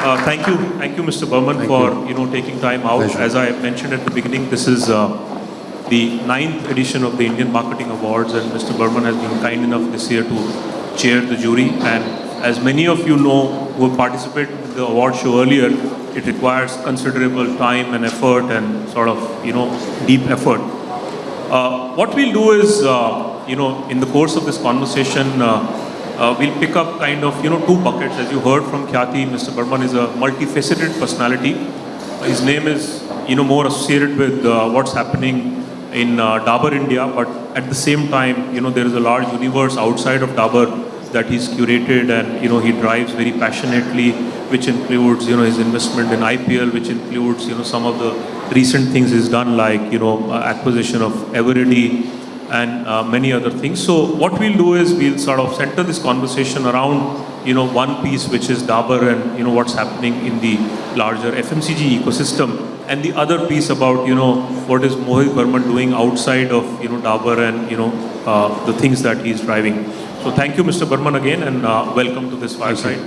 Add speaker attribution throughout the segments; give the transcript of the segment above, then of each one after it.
Speaker 1: Uh, Thank you, thank you, Mr. Burman,
Speaker 2: Thank
Speaker 1: for,
Speaker 2: you.
Speaker 1: you know, taking time out.
Speaker 2: Pleasure.
Speaker 1: As I mentioned at the beginning, this is uh, the ninth edition of the Indian Marketing Awards, and Mr. Burman has been kind enough this year to chair the jury. And as many of you know who participated in the award show earlier, it requires considerable time and effort and sort of, you know, deep effort. Uh, What we'll do is, uh, you know, in the course of this conversation, uh, we'll pick up kind of, you know, two buckets. As you heard from Khyati, Mr. Burman is a multifaceted personality. His name is, you know, more associated with uh, what's happening in uh, Dabur India, but at the same time, you know, there is a large universe outside of Dabur that he's curated and, you know, he drives very passionately, which includes, you know, his investment in IPL, which includes, you know, some of the recent things he's done, like, you know, uh, acquisition of Eveready and uh, many other things. So what we'll do is we'll sort of center this conversation around, you know, one piece, which is Dabur and, you know, what's happening in the larger FMCG ecosystem. And the other piece about, you know, what is Mohit Burman doing outside of, you know, Dabur and, you know, uh, the things that he's driving. So thank you, Mr. Burman, again, and uh, welcome to this fireside.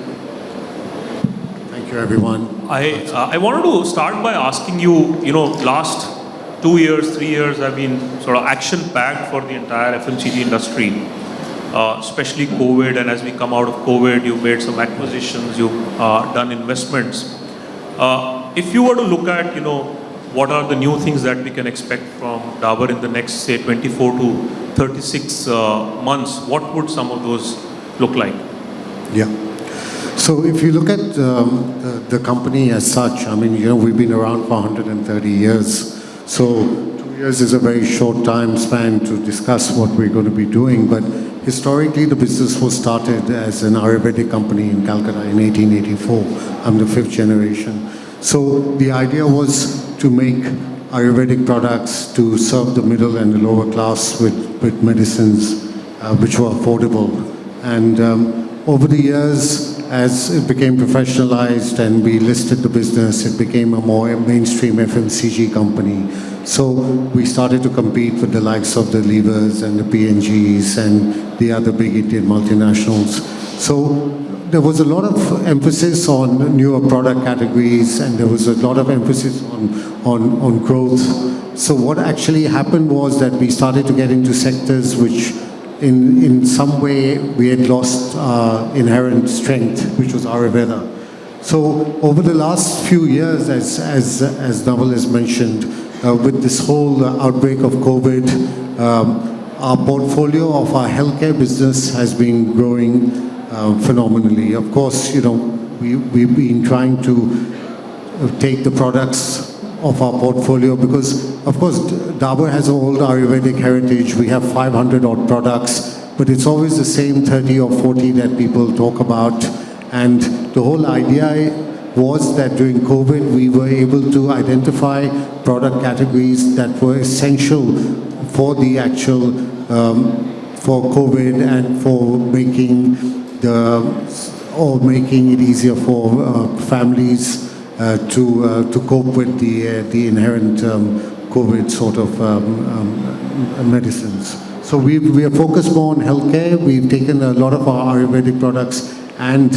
Speaker 2: Thank you, everyone.
Speaker 1: I, uh, I wanted to start by asking you, you know, last two years, three years have been sort of action-packed for the entire FMCG industry, uh, especially COVID, and as we come out of COVID, you've made some acquisitions, you've uh, done investments. Uh, if you were to look at, you know, what are the new things that we can expect from Dabur in the next, say, 24 to 36 uh, months, what would some of those look like?
Speaker 2: Yeah. So if you look at um, the, the company as such, I mean, you know, we've been around for 130 years. So two years is a very short time span to discuss what we're going to be doing. But historically, the business was started as an Ayurvedic company in Calcutta in 1884. I'm the fifth generation. So the idea was to make Ayurvedic products to serve the middle and the lower class with, with medicines uh, which were affordable. And um, over the years, as it became professionalized and we listed the business, it became a more mainstream FMCG company. So we started to compete with the likes of the Levers and the P&Gs and the other big Indian multinationals. So there was a lot of emphasis on newer product categories and there was a lot of emphasis on, on, on growth. So what actually happened was that we started to get into sectors which in, in some way we had lost uh, inherent strength, which was Ayurveda. So over the last few years, as, as, as Naval has mentioned, uh, with this whole uh, outbreak of COVID, um, our portfolio of our healthcare business has been growing uh, phenomenally. Of course, you know, we, we've been trying to uh, take the products of our portfolio because, of course, Dabur has an old Ayurvedic heritage. We have 500 odd products, but it's always the same 30 or 40 that people talk about. And the whole idea was that during COVID, we were able to identify product categories that were essential for the actual, um, for COVID and for making the, or making it easier for uh, families to uh, to cope with the uh, the inherent um, COVID sort of um, um, medicines. So we we are focused more on healthcare. We've taken a lot of our Ayurvedic products and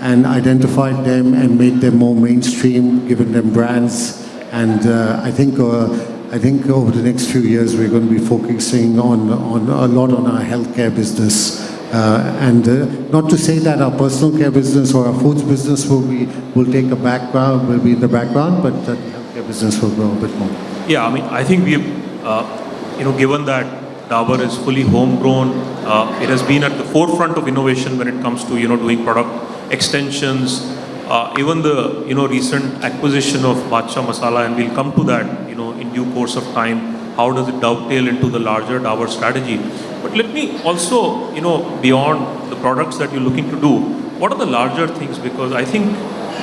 Speaker 2: and identified them and made them more mainstream, given them brands. And uh, I think. Uh, I think over the next few years we're going to be focusing on, on a lot on our healthcare business uh, and uh, not to say that our personal care business or our foods business will be will take a background will be in the background, but the healthcare business will grow a bit more.
Speaker 1: Yeah, I mean, I think we, uh, you know, given that Dabur is fully homegrown, uh, it has been at the forefront of innovation when it comes to, you know, doing product extensions. Uh, even the, you know, recent acquisition of Badshah Masala, and we'll come to that, you know, in due course of time. How does it dovetail into the larger Dabur strategy? But let me also, you know, beyond the products that you're looking to do, what are the larger things? Because I think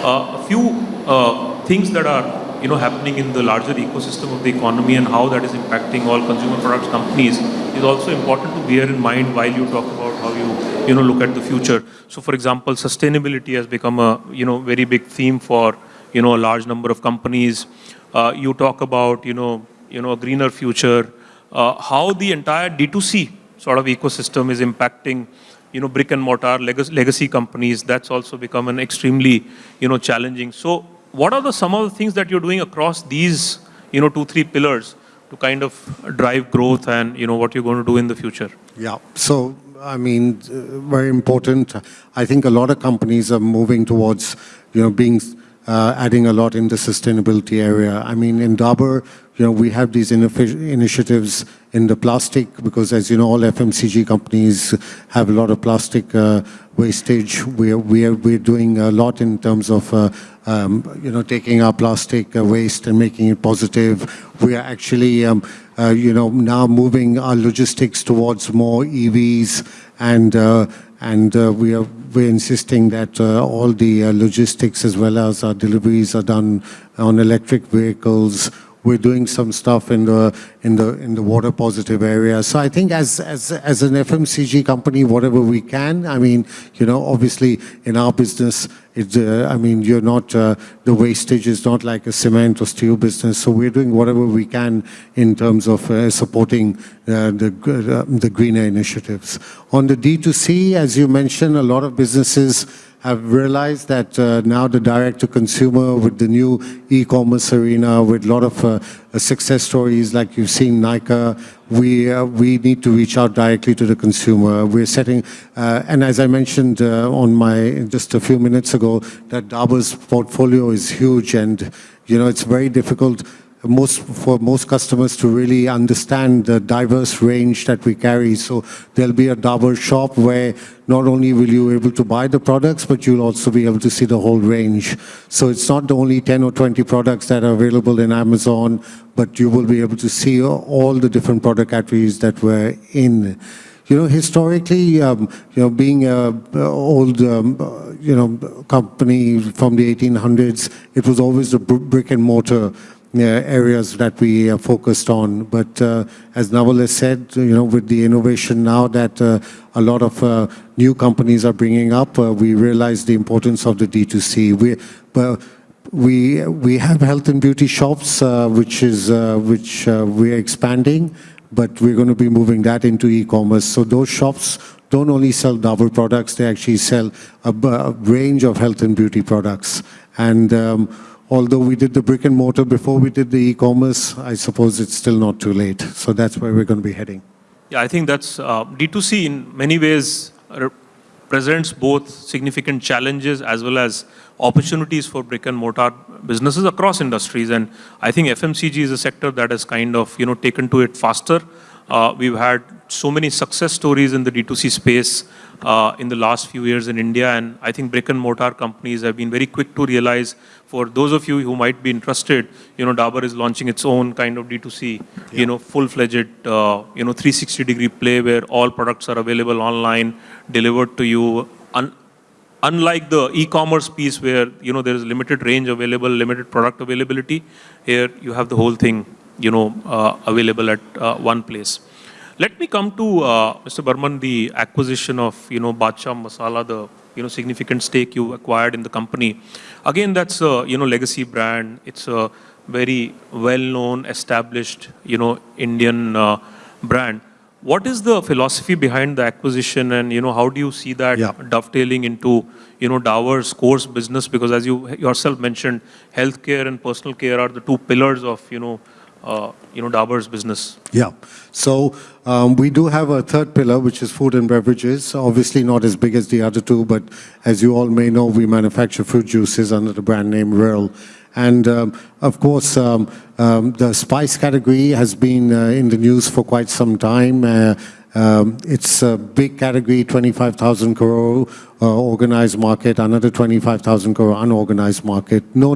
Speaker 1: uh, a few uh, things that are, you know, happening in the larger ecosystem of the economy and how that is impacting all consumer products companies is also important to bear in mind while you talk about how you, you know, look at the future. So, for example, sustainability has become a, you know, very big theme for, you know, a large number of companies. Uh, you talk about, you know, you know, a greener future. Uh, how the entire D2C sort of ecosystem is impacting, you know, brick and mortar legacy, companies. That's also become an extremely, you know, challenging. So what are the some of the things that you're doing across these, you know, two, three pillars to kind of drive growth and, you know, what you're going to do in the future?
Speaker 2: Yeah. So, I mean, uh, very important. I think a lot of companies are moving towards, you know, being uh, adding a lot in the sustainability area. I mean, in Dabur, you know, we have these initiatives in the plastic because, as you know, all FMCG companies have a lot of plastic uh, wastage. We're, we're, we're doing a lot in terms of, uh, um, you know, taking our plastic uh, waste and making it positive. We are actually, um, uh, you know, now moving our logistics towards more EVs and uh, and uh, we are we're insisting that uh, all the uh, logistics as well as our deliveries are done on electric vehicles. We're doing some stuff in the in the in the water positive area. So I think as as as an FMCG company, whatever we can. I mean, you know, obviously in our business, it's uh, I mean, you're not uh, the wastage is not like a cement or steel business. So we're doing whatever we can in terms of uh, supporting uh, the uh, the greener initiatives. On the D2C, as you mentioned, a lot of businesses have realized that uh, now the direct-to-consumer with the new e-commerce arena, with a lot of uh, success stories like you've seen Nike, we, uh, we need to reach out directly to the consumer. We're setting, uh, and as I mentioned uh, on my, just a few minutes ago, that Dabur's portfolio is huge and, you know, it's very difficult most for most customers to really understand the diverse range that we carry. So there'll be a Dabur shop where not only will you be able to buy the products, but you'll also be able to see the whole range. So it's not only 10 or 20 products that are available in Amazon, but you will be able to see all the different product categories that we're in. You know, historically, um, you know, being an old, um, you know, company from the 1800s, it was always the brick and mortar areas that we uh, focused on. But uh, as Naval has said, you know, with the innovation now that uh, a lot of new companies are bringing up, we realize the importance of the D2C. We, but we we have health and beauty shops, which is which we're expanding but we're going to be moving that into e-commerce. So those shops don't only sell Dabur products, they actually sell a, a range of health and beauty products. And um, although we did the brick and mortar before we did the e-commerce, I suppose it's still not too late. So that's where we're going to be heading.
Speaker 1: Yeah, I think that's uh, D2C in many ways presents both significant challenges as well as opportunities for brick and mortar businesses across industries. And I think FMCG is a sector that has kind of, you know, taken to it faster. Uh, we've had so many success stories in the D2C space uh, in the last few years in India, and I think brick and mortar companies have been very quick to realize. For those of you who might be interested, you know, Dabur is launching its own kind of D2C, yeah. you know, full-fledged, uh, you know, 360-degree play where all products are available online, delivered to you. Un unlike the e-commerce piece where, you know, there is limited range available, limited product availability, here you have the whole thing, you know, uh, available at uh, one place. Let me come to uh, Mr. Burman, the acquisition of, you know, Badshah Masala, the, you know, significant stake you acquired in the company. Again, that's a, you know, legacy brand. It's a very well-known, established, you know, Indian uh, brand. What is the philosophy behind the acquisition and, you know, how do you see that yeah. dovetailing into, you know, Dabur's course business? Because as you yourself mentioned, healthcare and personal care are the two pillars of, you know, uh, you know, Dabur's business?
Speaker 2: Yeah. So um, we do have a third pillar, which is food and beverages. Obviously not as big as the other two, but as you all may know, we manufacture fruit juices under the brand name Real. And um, of course, um, um, the spice category has been uh, in the news for quite some time. Uh, um, it's a big category, 25,000 crore uh, organized market, another 25,000 crore unorganized market. No,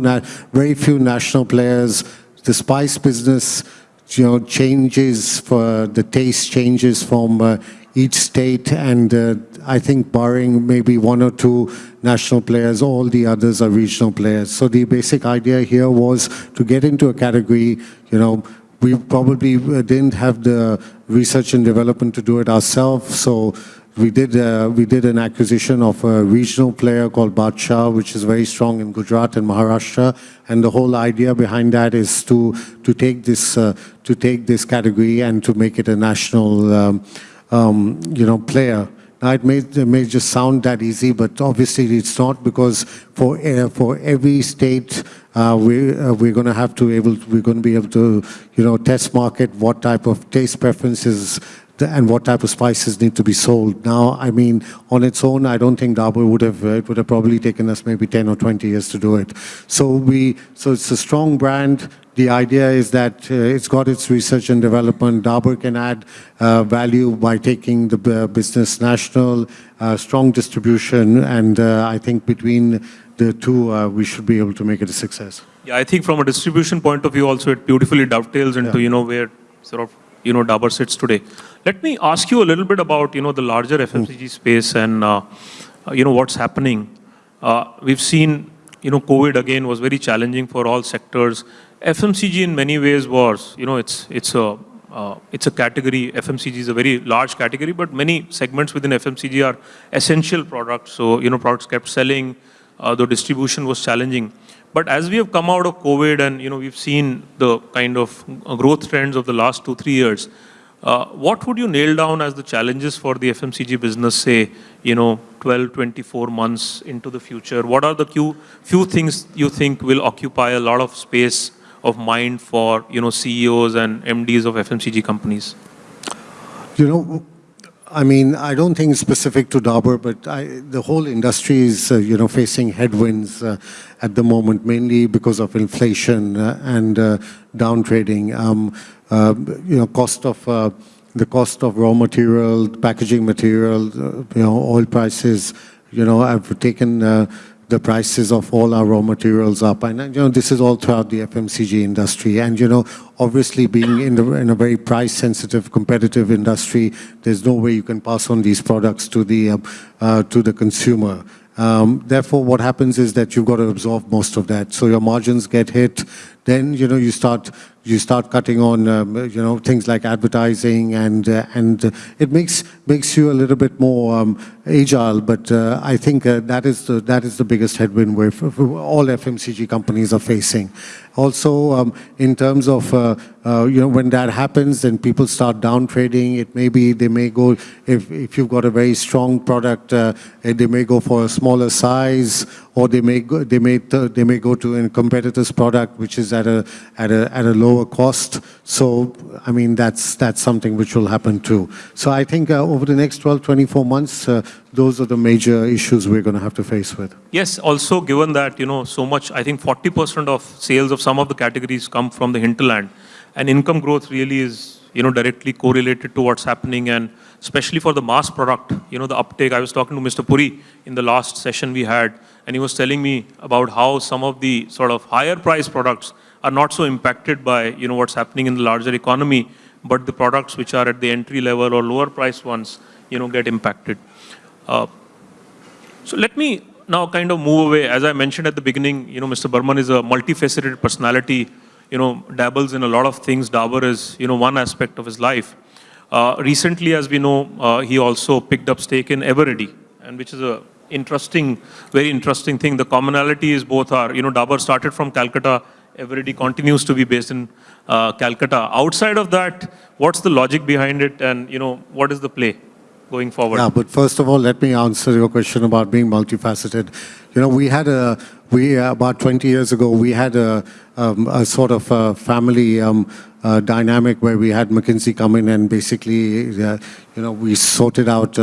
Speaker 2: very few national players the spice business, you know, changes for the taste changes from uh, each state, and uh, I think barring maybe one or two national players, all the others are regional players. So the basic idea here was to get into a category, you know, we probably uh, didn't have the research and development to do it ourselves, so we did, uh, we did an acquisition of a regional player called Badshah, which is very strong in Gujarat and Maharashtra. And the whole idea behind that is to, to, take, this, uh, to take this category and to make it a national, um, um, you know, player. Now, it may, it may just sound that easy, but obviously it's not because for, uh, for every state, uh, we, uh, we're going to have to able, we're going to be able to, you know, test market what type of taste preferences and what type of spices need to be sold. Now, I mean, on its own, I don't think Dabur would have, it would have probably taken us maybe 10 or 20 years to do it. So we, so it's a strong brand. The idea is that uh, it's got its research and development. Dabur can add uh, value by taking the uh, business national, uh, strong distribution, and uh, I think between the two, uh, we should be able to make it a success.
Speaker 1: Yeah, I think from a distribution point of view also, it beautifully dovetails into,
Speaker 2: Yeah.
Speaker 1: you know, where sort of, you know, Dabur sits today. Let me ask you a little bit about, you know, the larger FMCG space and, uh, uh, you know, what's happening. Uh, We've seen, you know, COVID again was very challenging for all sectors. FMCG in many ways was, you know, it's, it's a, uh, it's a category, FMCG is a very large category, but many segments within FMCG are essential products. So, you know, products kept selling, uh, though distribution was challenging. But as we have come out of COVID and, you know, we've seen the kind of uh, growth trends of the last two, three years, Uh, what would you nail down as the challenges for the FMCG business, say, you know, 12, 24 months into the future? What are the few, few things you think will occupy a lot of space of mind for, you know, CEOs and MDs of FMCG companies?
Speaker 2: You know, I mean, I don't think it's specific to Dabur, but I, the whole industry is, uh, you know, facing headwinds uh, at the moment, mainly because of inflation uh, and uh, downtrading. Um, uh, you know, cost of uh, the cost of raw material, packaging material, uh, you know, oil prices. You know, have taken. The prices of all our raw materials up. And, you know, this is all throughout the FMCG industry. And, you know, obviously being in, the, in a very price-sensitive, competitive industry, there's no way you can pass on these products to the, uh, uh, to the consumer. Um, therefore, what happens is that you've got to absorb most of that. So your margins get hit. Then, you know, you start you start cutting on, um, you know, things like advertising, and uh, and uh, it makes makes you a little bit more um, agile. But uh, I think uh, that is the that is the biggest headwind f- all FMCG companies are facing. Also, um, in terms of uh, uh, you know, when that happens, then people start down trading. It may be they may go if if you've got a very strong product, eh, they may go for a smaller size, or they may go, they may they may go to a competitor's product, which is at a at a at a lower cost. So, I mean, that's that's something which will happen too. So, I think uh, over the next 12, 24 months, uh, those are the major issues we're going to have to face with.
Speaker 1: Yes, also given that, you know, so much, I think 40% of sales of some of the categories come from the hinterland. And income growth really is, you know, directly correlated to what's happening. And especially for the mass product, you know, the uptake. I was talking to Mr. Puri in the last session we had, and he was telling me about how some of the sort of higher price products are not so impacted by, you know, what's happening in the larger economy, but the products which are at the entry level or lower price ones, you know, get impacted. Uh, so let me now kind of move away. As I mentioned at the beginning, you know, Mr. Burman is a multifaceted personality, you know, dabbles in a lot of things. Dabur is, you know, one aspect of his life. Uh, recently, as we know, uh, he also picked up stake in Eveready, and which is a interesting, very interesting thing. The commonality is both are, you know, Dabur started from Calcutta, Eveready continues to be based in uh, Calcutta. Outside of that, what's the logic behind it, and you know, what is the play going forward?
Speaker 2: Yeah, but first of all, let me answer your question about being multifaceted. You know, we had a, we, uh, about 20 years ago, we had a, um, a sort of a family um, uh, dynamic where we had McKinsey come in and basically, uh, you know, we sorted out,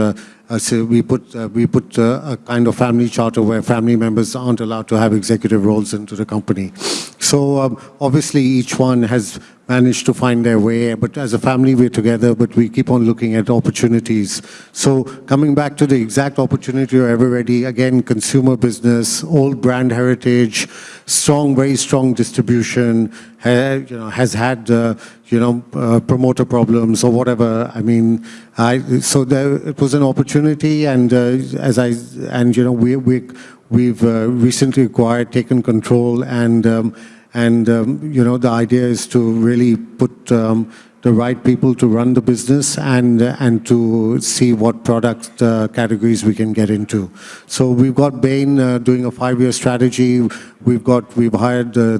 Speaker 2: uh, so we put, uh, we put uh, a kind of family charter where family members aren't allowed to have executive roles into the company. So um, obviously each one has managed to find their way, but as a family we're together, but we keep on looking at opportunities. So coming back to the exact opportunity of Eveready, again, consumer business, old brand heritage, strong, very strong distribution, you know, has had, uh, you know, uh, promoter problems or whatever. I mean, I, so there, it was an opportunity and uh, as I, and you know, we, we, we've uh, recently acquired, taken control and um, and, um, you know, the idea is to really put um, the right people to run the business and, and to see what product uh, categories we can get into. So we've got Bain uh, doing a five-year strategy. We've got, we've hired uh,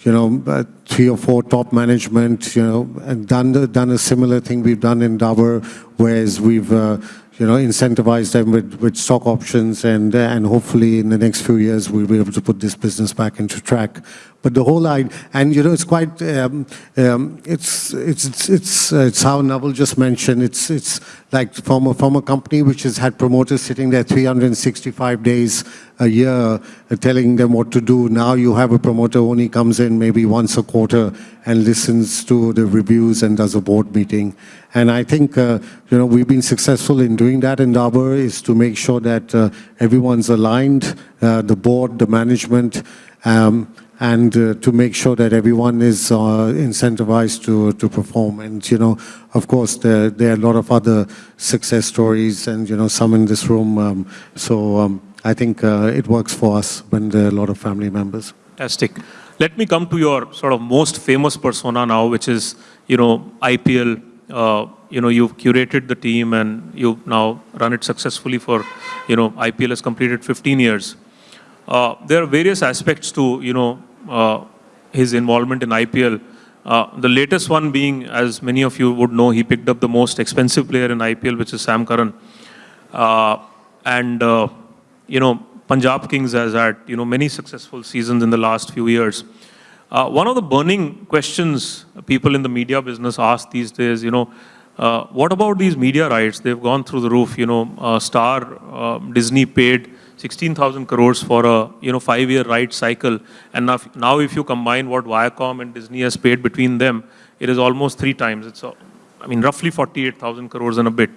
Speaker 2: you know, uh, three or four top management, you know, and done, the, done a similar thing we've done in Dabur, whereas we've, uh, you know, incentivized them with, with stock options and, and hopefully in the next few years we'll be able to put this business back into track. But the whole idea, and you know, it's quite, um, um, it's, it's, it's, it's, uh, it's how Naval just mentioned, it's, it's like from a, from a company which has had promoters sitting there 365 days a year uh, telling them what to do. Now you have a promoter who only comes in maybe once a quarter and listens to the reviews and does a board meeting. And I think, uh, you know, we've been successful in doing that in Dabur is to make sure that uh, everyone's aligned, uh, the board, the management, um, and uh, to make sure that everyone is uh, incentivized to, to perform. And, you know, of course, there, there are a lot of other success stories and, you know, some in this room. Um, so um, I think uh, it works for us when there are a lot of family members.
Speaker 1: Fantastic. Let me come to your sort of most famous persona now, which is, you know, IPL. Uh, you know, you've curated the team and you've now run it successfully for, you know, IPL has completed 15 years. Uh, there are various aspects to, you know, his involvement in IPL. Uh, the latest one being, as many of you would know, he picked up the most expensive player in IPL, which is Sam Curran. Uh, and, uh, you know, Punjab Kings has had, you know, many successful seasons in the last few years. Uh, one of the burning questions people in the media business ask these days, you know, uh, what about these media rights? They've gone through the roof. You know, uh, Star, uh, Disney paid 16,000 crores for a you know five-year right cycle, and now, now if you combine what Viacom and Disney has paid between them, it is almost three times. It's, I mean, roughly 48,000 crores and a bit.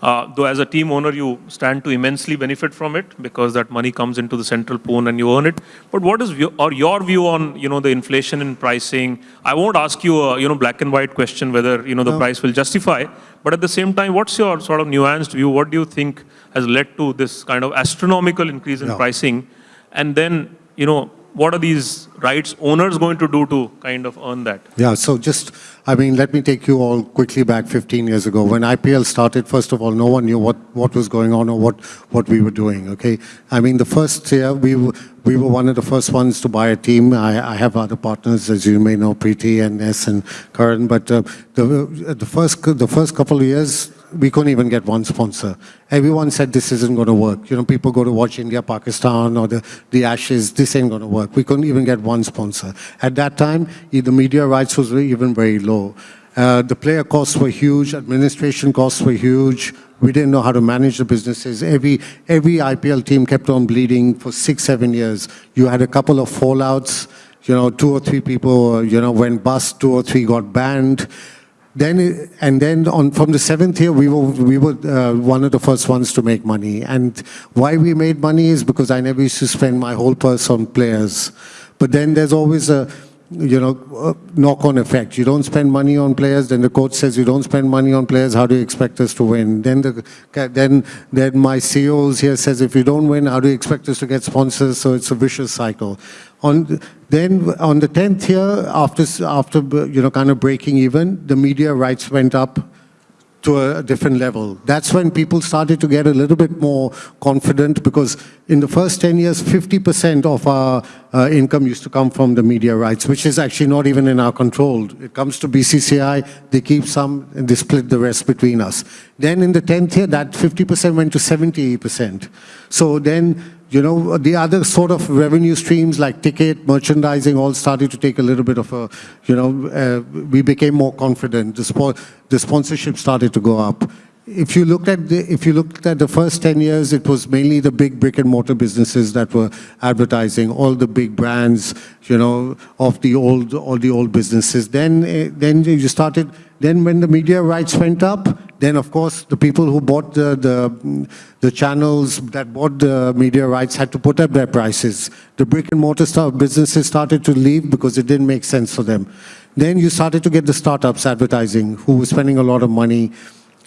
Speaker 1: Uh, though as a team owner, you stand to immensely benefit from it because that money comes into the central pool and you earn it. But what is your, or your view on you know the inflation in pricing? I won't ask you a you know black and white question whether you know the
Speaker 2: No.
Speaker 1: price will justify. But at the same time, what's your sort of nuanced view? What do you think has led to this kind of astronomical increase in
Speaker 2: Yeah.
Speaker 1: pricing? And then you know what are these rights owners going to do to kind of earn that?
Speaker 2: Yeah, so just, I mean, let me take you all quickly back 15 years ago. When IPL started, first of all, no one knew what, what was going on or what, what we were doing, okay? I mean, the first year, we were, we were one of the first ones to buy a team. I, I have other partners, as you may know, Preity and Ness and Karan, but uh, the, the, first, the first couple of years, we couldn't even get one sponsor. Everyone said this isn't going to work. You know, people go to watch India, Pakistan, or the, the Ashes. This ain't going to work. We couldn't even get one sponsor. At that time, the media rights was even very low. Uh, the player costs were huge. Administration costs were huge. We didn't know how to manage the businesses. Every every IPL team kept on bleeding for six, seven years. You had a couple of fallouts. You know, two or three people, you know, went bust. Two or three got banned. Then and then on from the seventh year, we were we were uh, one of the first ones to make money. And why we made money is because I never used to spend my whole purse on players. But then there's always a you know uh, knock-on effect. You don't spend money on players, then the coach says you don't spend money on players. How do you expect us to win? Then the then then my CEOs here says if you don't win, how do you expect us to get sponsors? So it's a vicious cycle. On then on the tenth year, after after you know kind of breaking even, the media rights went up to a different level. That's when people started to get a little bit more confident because in the first 10 years, 50% of our uh, income used to come from the media rights, which is actually not even in our control. It comes to BCCI, they keep some, and they split the rest between us. Then in the 10th year, that 50% went to 70%. So then you know, the other sort of revenue streams like ticket, merchandising all started to take a little bit of a, you know, uh, we became more confident. The, sport, the sponsorship started to go up. If you looked at the, if you looked at the first 10 years, it was mainly the big brick and mortar businesses that were advertising, all the big brands, you know, of the old, all the old businesses. Then, eh, then you started, then when the media rights went up, then of course the people who bought the, the, the channels that bought the media rights had to put up their prices. The brick and mortar stuff, businesses started to leave because it didn't make sense for them. Then you started to get the startups advertising who were spending a lot of money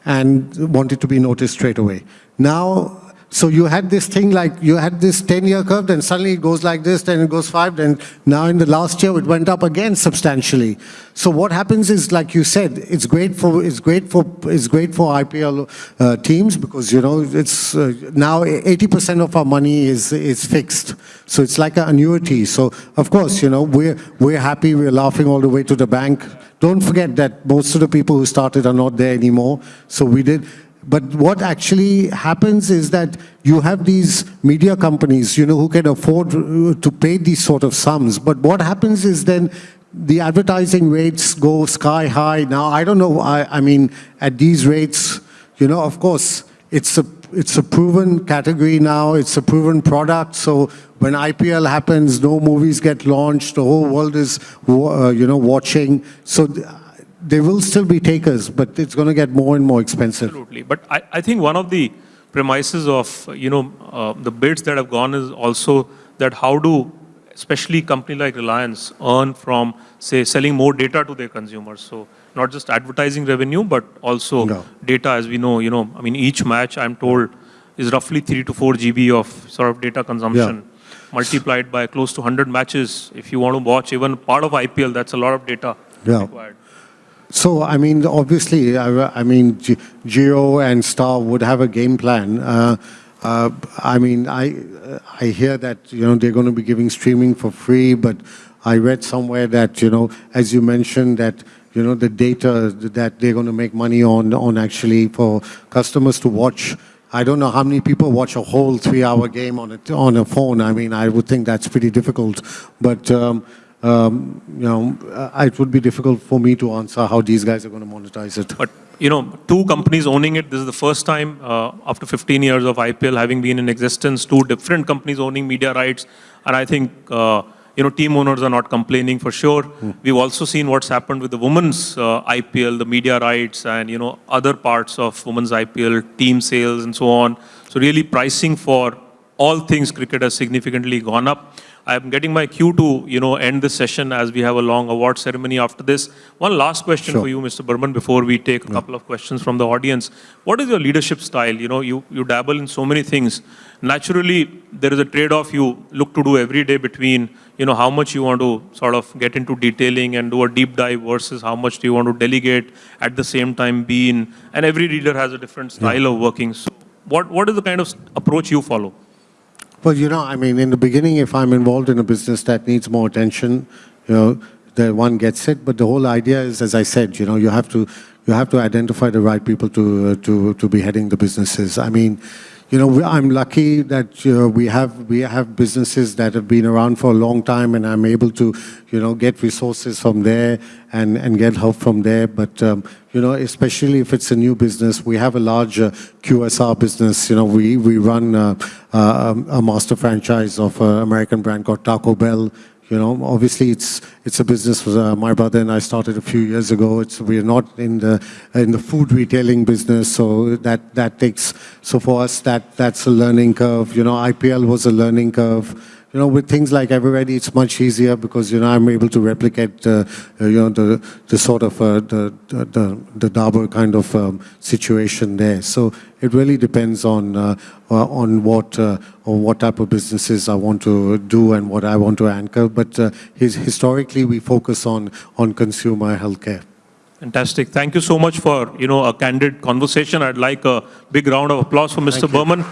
Speaker 2: and wanted to be noticed straight away. Now, So you had this thing like, you had this 10-year curve, then suddenly it goes like this, then it goes five, then now in the last year it went up again substantially. So what happens is, like you said, it's great for, it's great for, it's great for IPL uh, teams because, you know, it's, uh, now 80% of our money is, is fixed. So it's like an annuity. So of course, you know, we're, we're happy, we're laughing all the way to the bank. Don't forget that most of the people who started are not there anymore. So we did, but what actually happens is that you have these media companies, you know, who can afford to pay these sort of sums. But what happens is then the advertising rates go sky high. Now, I don't know, I, I mean, at these rates, you know, of course, it's a, it's a proven category now, it's a proven product. So when IPL happens, no movies get launched, the whole world is, uh, you know, watching. So there will still be takers, but it's going to get more and more expensive.
Speaker 1: Absolutely. But I, I think one of the premises of, you know, uh, the bids that have gone is also that how do, especially company like Reliance, earn from, say, selling more data to their consumers. So not just advertising revenue, but also
Speaker 2: No.
Speaker 1: data, as we know, you know, I mean, each match, I'm told, is roughly 3 to 4 GB of sort of data consumption. Multiplied by close to 100 matches. If you want to watch even part of IPL, that's a lot of data
Speaker 2: Yeah.
Speaker 1: required.
Speaker 2: So, I mean, obviously, I, I mean, Jio and Star would have a game plan. Uh, uh, I mean, I, I hear that, you know, they're going to be giving streaming for free, but I read somewhere that, you know, as you mentioned, that, you know, the data that they're going to make money on, on actually for customers to watch. I don't know how many people watch a whole three-hour game on a, on a phone. I mean, I would think that's pretty difficult. But, um, um, you know, uh, it would be difficult for me to answer how these guys are going to monetize it.
Speaker 1: But you know, two companies owning it. This is the first time uh, after 15 years of IPL having been in existence. Two different companies owning media rights, and I think uh, you know team owners are not complaining for sure. We've also seen what's happened with the women's uh, IPL, the media rights, and you know other parts of women's IPL, team sales, and so on. So really, pricing for all things cricket has significantly gone up. I'm getting my cue to, you know, end this session as we have a long award ceremony after this. One last question
Speaker 2: Sure.
Speaker 1: for you, Mr. Burman, before we take a couple of questions from the audience. What is your leadership style? You know, you, you dabble in so many things. Naturally, there is a trade-off you look to do every day between, you know, how much you want to sort of get into detailing and do a deep dive versus how much do you want to delegate at the same time be in. And every leader has a different style of working. So what, what is the kind of approach you follow?
Speaker 2: Well, you know, I mean, in the beginning, if I'm involved in a business that needs more attention, you know, the one gets it. But the whole idea is, as I said, you know, you have to you have to identify the right people to uh, to to be heading the businesses. I mean, you know, I'm lucky that uh, we have we have businesses that have been around for a long time, and I'm able to, you know, get resources from there and and get help from there. But um, you know, especially if it's a new business, we have a large uh, QSR business. You know, we we run uh, uh, a master franchise of an American brand called Taco Bell. You know, obviously it's it's a business uh, my brother and I started a few years ago. It's we're not in the in the food retailing business, so that that takes so for us that that's a learning curve. You know, IPL was a learning curve. You know, with things like Eveready, it's much easier because you know I'm able to replicate uh, you know the the sort of uh, the, the the the Dabur kind of um, situation there. So it really depends on uh, uh, on what uh, on what type of businesses I want to do and what I want to anchor. But uh, his, historically, we focus on on consumer healthcare.
Speaker 1: Fantastic. Thank you so much for, you know, a candid conversation. I'd like a big round of applause for Mr.
Speaker 2: Thank you.
Speaker 1: Burman.